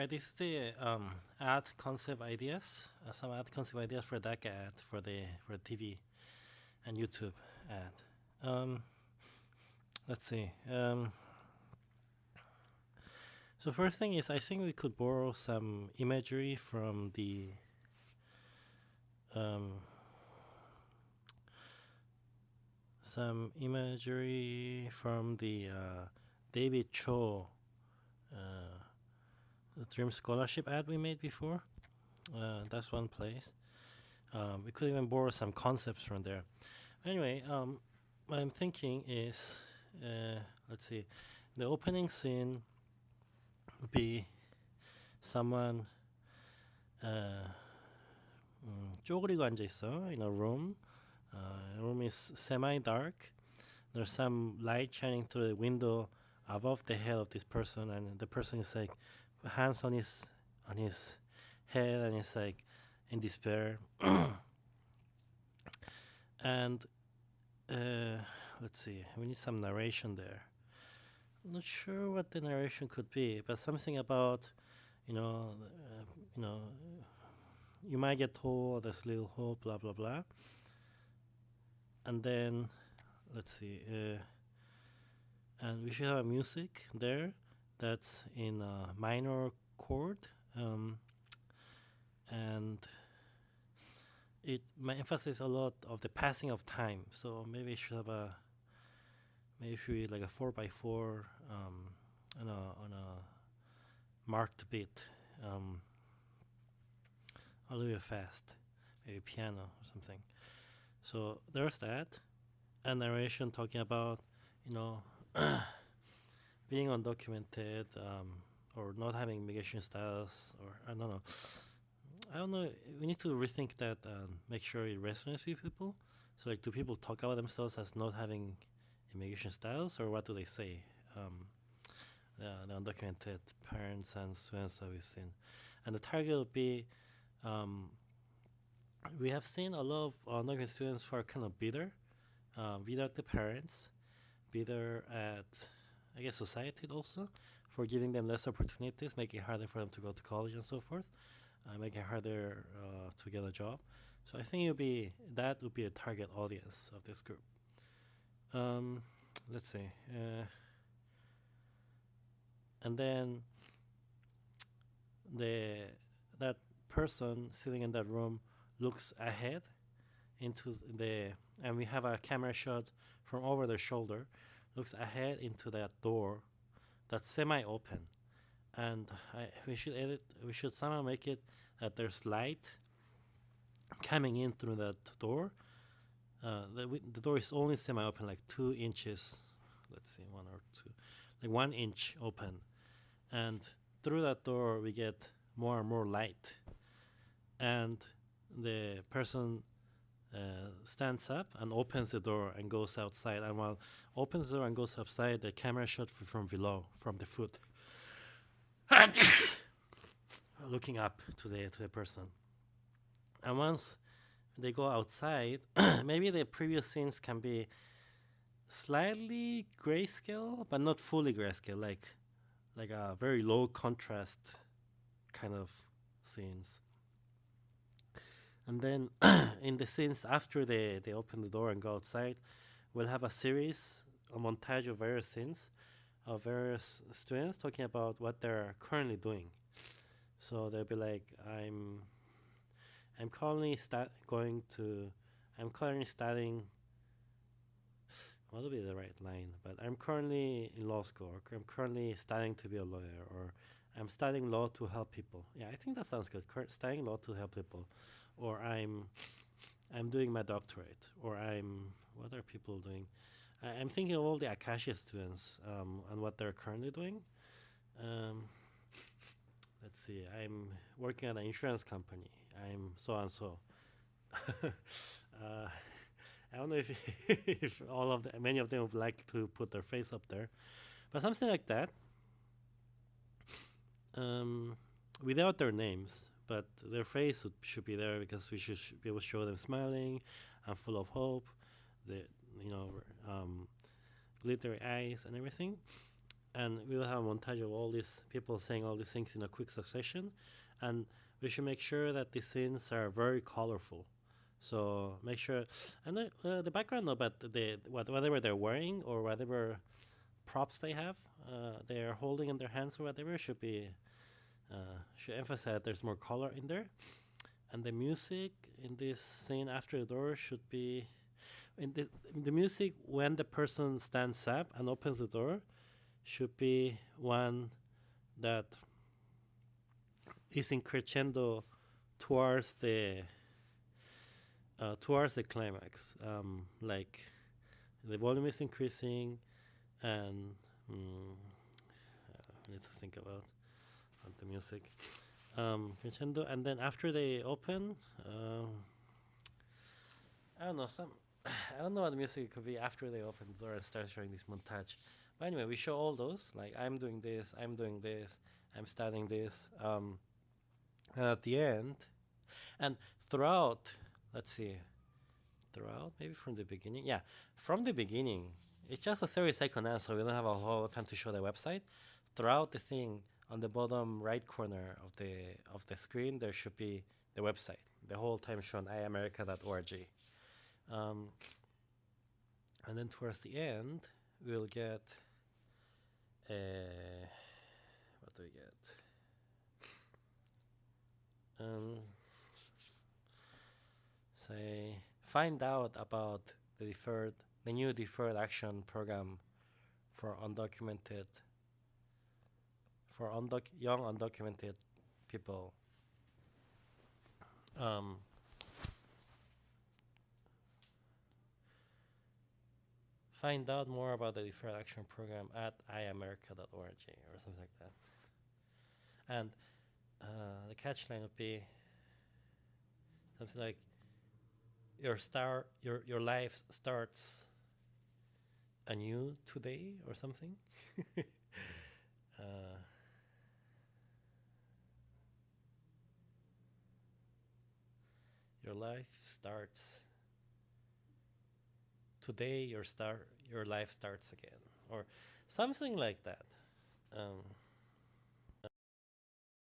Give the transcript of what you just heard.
Right, this is the um, ad concept ideas. Uh, some ad concept ideas for that ad for the for TV and YouTube ad. Um, let's see. Um, so first thing is, I think we could borrow some imagery from the um, some imagery from the uh, David Cho. Uh, the Dream Scholarship ad we made before. Uh, that's one place. Um, we could even borrow some concepts from there. Anyway, um, what I'm thinking is, uh, let's see, the opening scene would be someone uh, 음, 쪼그리고 앉아 있어 in a room. Uh, room is semi-dark. There's some light shining through the window above the head of this person, and the person is like hands on his on his head and he's like in despair. And uh, let's see we need some narration there. I'm not sure what the narration could be but something about you know uh, you know you might get told this little hole blah blah blah. And then let's see uh, and we should have music there that's in a minor chord um, and it emphasizes a lot of the passing of time. So maybe it should have a maybe should be like a 4 by 4 um, on, a, on a marked beat um, a little bit fast maybe piano or something. So there's that. And narration talking about you know being undocumented um, or not having immigration status or I don't know. I don't know. We need to rethink that and make sure it resonates with people. So like, do people talk about themselves as not having immigration status, or what do they say? Um, the, the undocumented parents and students that we've seen, and the target would be. Um, we have seen a lot of undocumented students who are kind of bitter, uh, bitter at the parents, bitter at I guess society also for giving them less opportunities, making it harder for them to go to college and so forth, uh, making it harder uh, to get a job. So I think it would be that would be a target audience of this group. Um, let's see, uh, and then the that person sitting in that room looks ahead into the and we have a camera shot from over their shoulder looks ahead into that door that's semi-open. And I, we should edit we should somehow make it that there's light coming in through that door. Uh, the, the door is only semi-open like two inches let's see one or two like one inch open. And through that door we get more and more light. And the person uh, stands up and opens the door and goes outside. And while opens the door and goes outside, the camera shot from below, from the foot, looking up to the to the person. And once they go outside, maybe the previous scenes can be slightly grayscale, but not fully grayscale, like like a very low contrast kind of scenes. And then in the scenes after they, they open the door and go outside, we'll have a series, a montage of various scenes of various students talking about what they're currently doing. So they'll be like, I'm I'm currently start going to I'm currently studying what would be the right line, but I'm currently in law school or I'm currently studying to be a lawyer or I'm studying law to help people. Yeah, I think that sounds good. Cur- studying law to help people or I'm I'm doing my doctorate, or I'm what are people doing? I, am thinking of all the Acacia students um, and what they're currently doing. Um, let's see. I'm working at an insurance company. I'm so and so. uh, I don't know if if all of the many of them would like to put their face up there, but something like that. Um, without their names, but their face should be there because we should be able to show them smiling and full of hope, the you know um, glittery eyes and everything. and we will have a montage of all these people saying all these things in a quick succession, and we should make sure that the scenes are very colorful. So make sure, and the, uh, the background about the what, whatever they're wearing or whatever props they have, uh, they are holding in their hands or whatever should be uh, should emphasize there's more color in there, and the music in this scene after the door should be in the the music when the person stands up and opens the door should be one that is in crescendo towards the uh, towards the climax. Um, like the volume is increasing, and mm, I need to think about, the music. Um, crescendo, and then after they open, uh, I don't know some. I don't know what the music could be after they open the door and start showing this montage. But anyway, we show all those. Like I'm doing this, I'm doing this, I'm starting this. Um, and at the end, and throughout, let's see, throughout maybe from the beginning. Yeah, from the beginning, it's just a 30 second answer. We don't have a whole time to show the website. Throughout the thing, on the bottom right corner of the of the screen, there should be the website. The whole time shown iamerica.org. Um, and then towards the end, we'll get uh, what do we get? Um, say find out about the deferred, the new deferred action program for undocumented, for undoc young undocumented people. Um, find out more about the deferred action program at iamerica.org or something like that. And uh, the catchline would be something like your star your your life starts anew today or something uh, your life starts today your star your life starts again or something like that. Um,